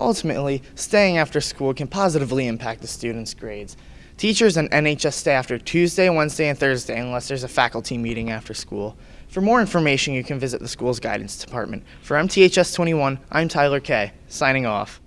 Ultimately, staying after school can positively impact the student's grades. Teachers and NHS stay after Tuesday, Wednesday, and Thursday unless there's a faculty meeting after school. For more information, you can visit the school's guidance department. For MTHS 21, I'm Tyler Kay, signing off.